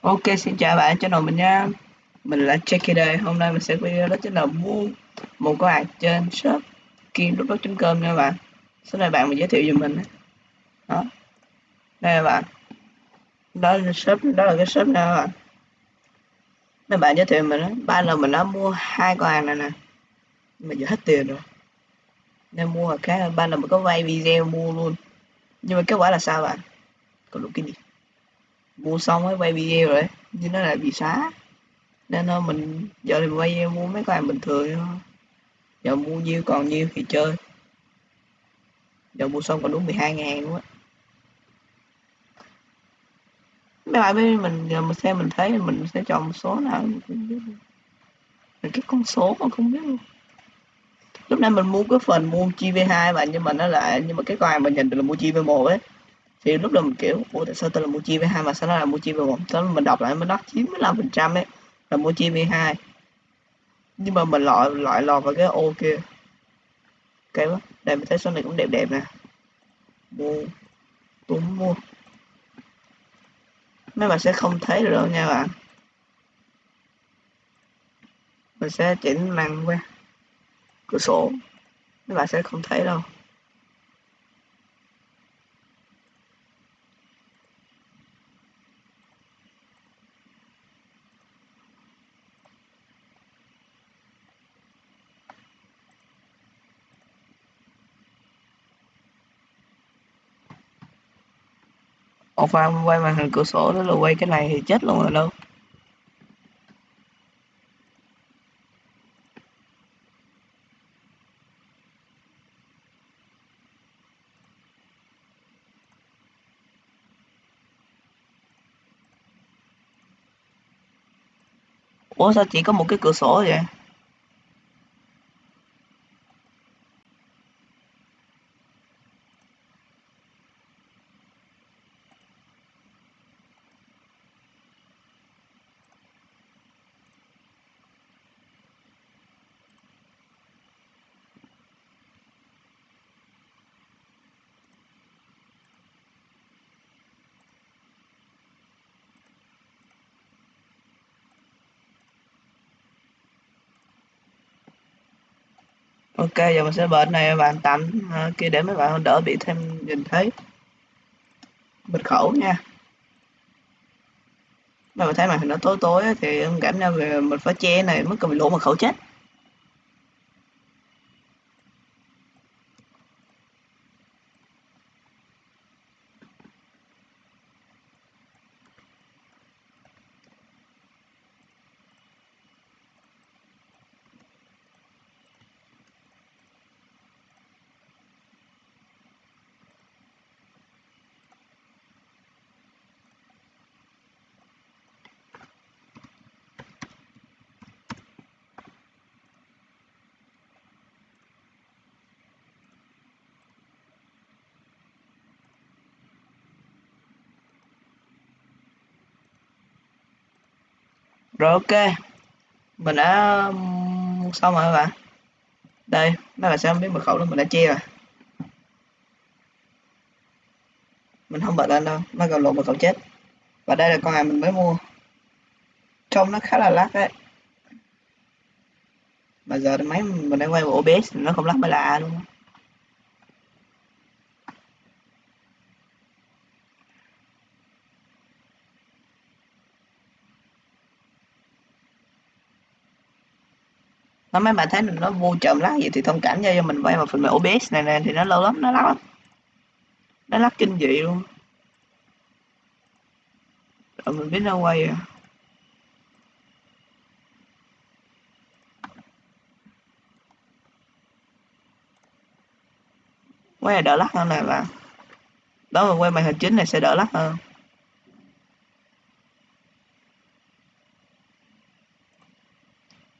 Ok, xin chào bạn, channel mình nha. Mình là Jackie đây. Hôm nay mình sẽ video đó chính là mua một cái hàng trên shop kim.com nha bạn. Sau này bạn mình giới thiệu giùm mình. Đó. Đây là bạn. Đó là shop, đó là cái shop nè bạn. Mấy bạn giới thiệu mình đó. Ba lần mình đã mua hai con hàng này nè. mình giờ hết tiền rồi. Nên mua cái ba lần mình có vay video mua luôn. Nhưng mà kết quả là sao bạn? Có đủ cái gì? Mua xong mới quay video rồi nhưng nó lại bị xóa nên thôi mình, giờ thì quay mua mấy cái bình thường thôi. Giờ mua nhiêu còn nhiêu thì chơi. Giờ mua xong còn đúng 12 ngàn luôn á. Mấy bạn với mình, giờ mình xem mình thấy mình sẽ chọn một số nào mình không biết. Mình cái con số mà không biết. Luôn lúc nãy mình mua cái phần mua chi v hai bạn, nhưng mà nó lại, nhưng mà cái con mình nhận được là mua chi v một ấy thì lúc đó mình kiểu, ủa, tại sao tôi là mua chia với hai mà sao nó là mua chia với một Tớ mình đọc lại mới nó 95 phần trăm ấy là mua chia với hai. Nhưng mà mình loại loại lọt vào cái ô kia. Ok quá đây mình thấy số này cũng đẹp đẹp nè. Mua tôi mua. Mấy bạn sẽ không thấy được đâu nha bạn. Mình sẽ chỉnh màn qua cửa sổ. Mấy bạn sẽ không thấy đâu. Một pha quay màn hình cửa sổ đó là quay cái này thì chết luôn rồi đâu. Ủa, sao chỉ có một cái cửa sổ vậy? Ok, giờ mình sẽ bật này bạn tạm uh, à, kia để mấy bạn đỡ bị thêm nhìn thấy. Mật khẩu nha. Mà mình thấy màn hình nó tối tối thì em cảm nhận về mình phải che này mới cần bị lỗ mật khẩu chết. Rồi, ok. Mình đã xong rồi các bạn? Đây nó là sao biết mật khẩu đó mình đã che rồi. Mình không bật lên đâu, nó còn lộ mật khẩu chết. Và đây là con này mình mới mua. Trông nó khá là lắc đấy. Mà giờ máy mình đang quay bộ OBS nó không lắc mới lạ luôn. Nó mấy bạn thấy nó vô chậm lắc vậy thì thông cảm cho mình quay vào phần mềm OBS này nè, thì nó lâu lắm, nó lắc lắm. Nó lắc kinh dị luôn. Rồi mình biết nó quay à. Quay là đỡ lắc hơn này bạn đó, mà quay màn hình chính này sẽ đỡ lắc hơn.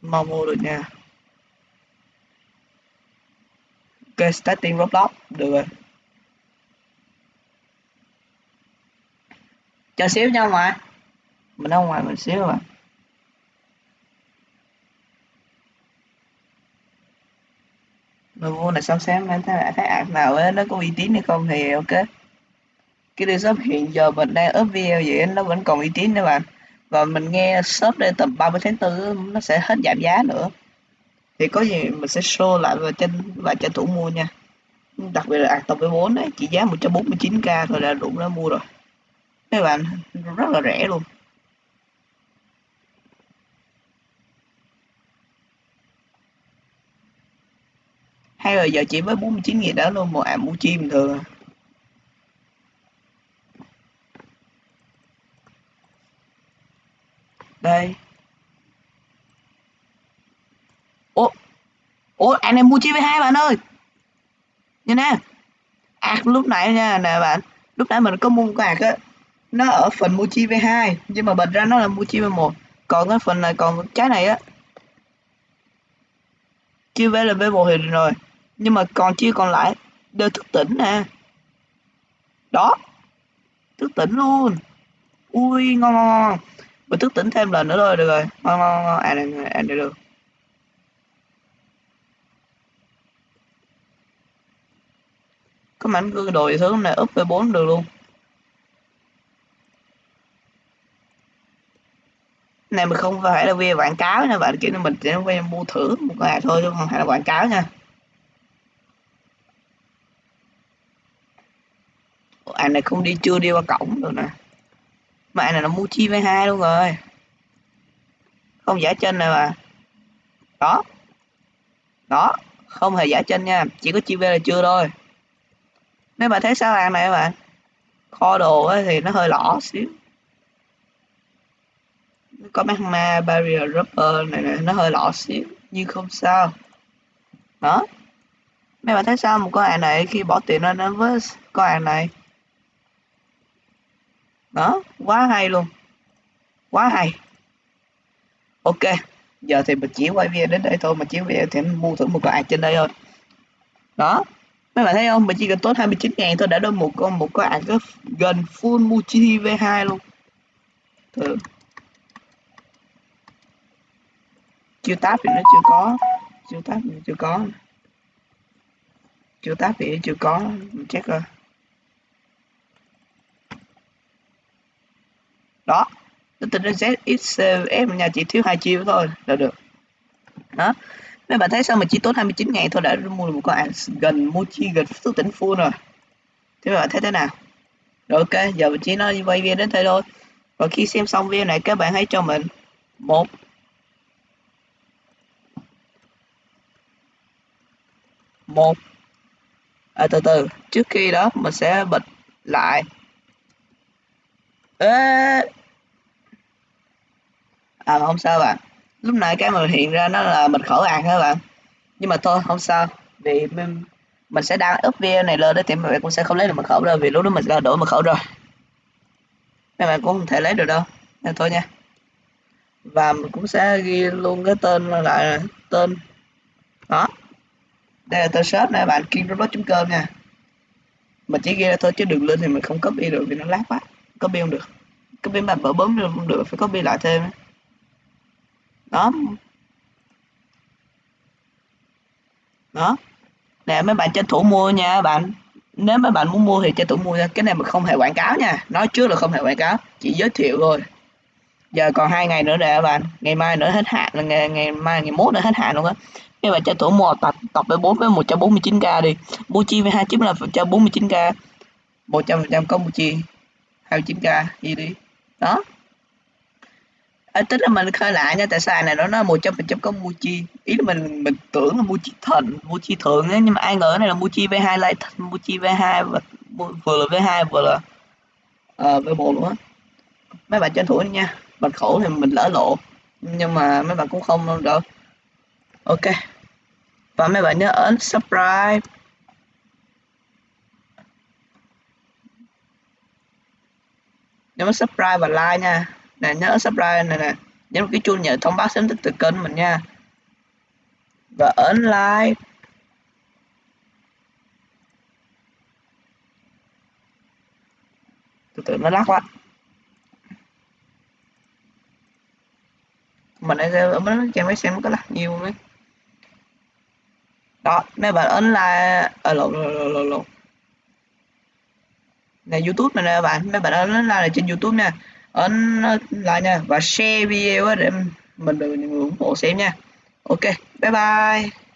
Mau mua được nha. Ok starting roblox được rồi. Chờ xíu nha ngoài mình ở ngoài mình xíu mà mình mua này xong xem anh thấy thấy ạc nào ấy, nó có uy tín hay không thì ok. Cái đi shop hiện giờ mình đang up video vậy nó vẫn còn uy tín nữa bạn và mình nghe shop đây tầm 30 tháng 4 nó sẽ hết giảm giá nữa thì có gì mình sẽ show lại và tranh và tranh thủ mua nha. Đặc biệt là tập V4 đấy chỉ giá 149k thôi là đủ đã mua rồi. Các bạn, rất là rẻ luôn. Hay là giờ chỉ với 49 nghìn đó luôn một ảm mua chi bình thường à. đây. Ủa, anh em mua chi với hai bạn ơi? Nha nè. Ạc lúc nãy nha, nè bạn. Lúc nãy mình có mua cái ạc á, nó ở phần mua chia với hai, nhưng mà bật ra nó là mua chia với một. Còn cái phần này, còn trái này á chia với là với một thì rồi. Nhưng mà còn chia còn lại, đều thức tỉnh nè. Đó. Thức tỉnh luôn. Ui, ngon ngon ngon mình thức tỉnh thêm lần nữa thôi, được rồi. Ngon ngon ngon à này à này được cái mảnh cứ đồ thứ này, up về 4 được luôn. Này, mình không phải là về quảng cáo nha, bạn kiểu mình chỉ video mua thử một ngày thôi, chứ không phải là quảng cáo nha. Anh này không đi, chưa đi qua cổng được nè. Mà anh này nó mua chi với hai luôn rồi. Không giả chân này mà. Đó. Đó, không hề giả chân nha, chỉ có chi về là chưa thôi nếu bạn thấy sao hàng này các bạn kho đồ thì nó hơi lỏ xíu. Có magma barrier rubber này, này nó hơi lỏ xíu nhưng không sao. Đó. Mấy bạn thấy sao một con hàng này khi bỏ tiền ra nó với con hàng này? Đó quá hay luôn. Quá hay. Ok giờ thì mình chỉ quay video đến đây thôi. Mà chỉ video thì mua thử một con hàng trên đây thôi. Đó mấy bạn thấy không? Mình chỉ cần tốn 29 ngàn thôi, đã được một con một con ạc gần full multi V2 luôn. Thử chiêu táp thì nó chưa có. Chiêu táp thì chưa có. Chiêu táp thì chưa có. Mình check rồi. Đó. Tính ra ZXF nhà chỉ thiếu hai chiêu thôi, là được. Đó mấy bạn thấy sao mà chỉ tốn 29 ngàn thôi đã mua được một con gần Mochi gần thức tỉnh full rồi. Thế bạn thấy thế nào? Rồi ok giờ mình chỉ nói quay video đến thế thôi. Và khi xem xong video này các bạn hãy cho mình một một à, từ từ trước khi đó mình sẽ bật lại. Ê! à không sao bạn lúc nãy cái mà hiện ra nó là mật khẩu ạc các bạn? Nhưng mà thôi không sao. Vì mình, mình sẽ đăng up video này lên đó thì mọi bạn cũng sẽ không lấy được mật khẩu đâu vì lúc đó mình đã đổi mật khẩu rồi. Mấy bạn cũng không thể lấy được đâu. Nên thôi nha. Và mình cũng sẽ ghi luôn cái tên lại tên. Đó. Đây là tên shop nè bạn kingrobot.com nha. Mình chỉ ghi ra thôi chứ đừng lên thì mình không copy được vì nó lát quá. Copy không được. Copy mà bở bấm được không được phải copy lại thêm đó. Đó. Nè mấy bạn tranh thủ mua nha bạn. Nếu mấy bạn muốn mua thì tranh thủ mua nha. Cái này mình không hề quảng cáo nha. Nói trước là không hề quảng cáo. Chỉ giới thiệu thôi. Giờ còn hai ngày nữa nè bạn. Ngày mai nữa hết hạn là ngày, ngày mai ngày mốt nữa hết hạn luôn á. Các bạn tranh thủ mua tập tập với bốn với 149k đi. Mua chi với hai chín là cho 49k 100 phần trăm có mua chi 29k gì đi. Đó à, tức là mình khơi lại nha tại sao này nó nó một trăm phần trăm có Muji ý là mình mình tưởng là Muji thần Muji thượng ấy nhưng mà ai ngờ này là Muji V2 lại Muji V2 và vừa là V2 vừa là ờ, uh, V1 luôn á. Mấy bạn tranh thủ đi nha Bạch khổ thì mình lỡ lộ nhưng mà mấy bạn cũng không đâu. Ok và mấy bạn nhớ ấn subscribe. Nhớ subscribe và like nha nè nhớ subscribe này nè. Nhấn cái chuông nhận thông báo sớm nhất từ kênh mình nha. Và ấn like. Từ từ, nó lắc quá. Mình đang ở bên trang máy xem có lắc nhiều mấy đó, mấy bạn ấn like. À, ở lộ lộn lộn lộn lộn. Này, youtube này nè bạn, mấy bạn ấn like là trên youtube nha ấn like nha và share video để mình được nhiều người ủng hộ xem nha. Ok, bye bye.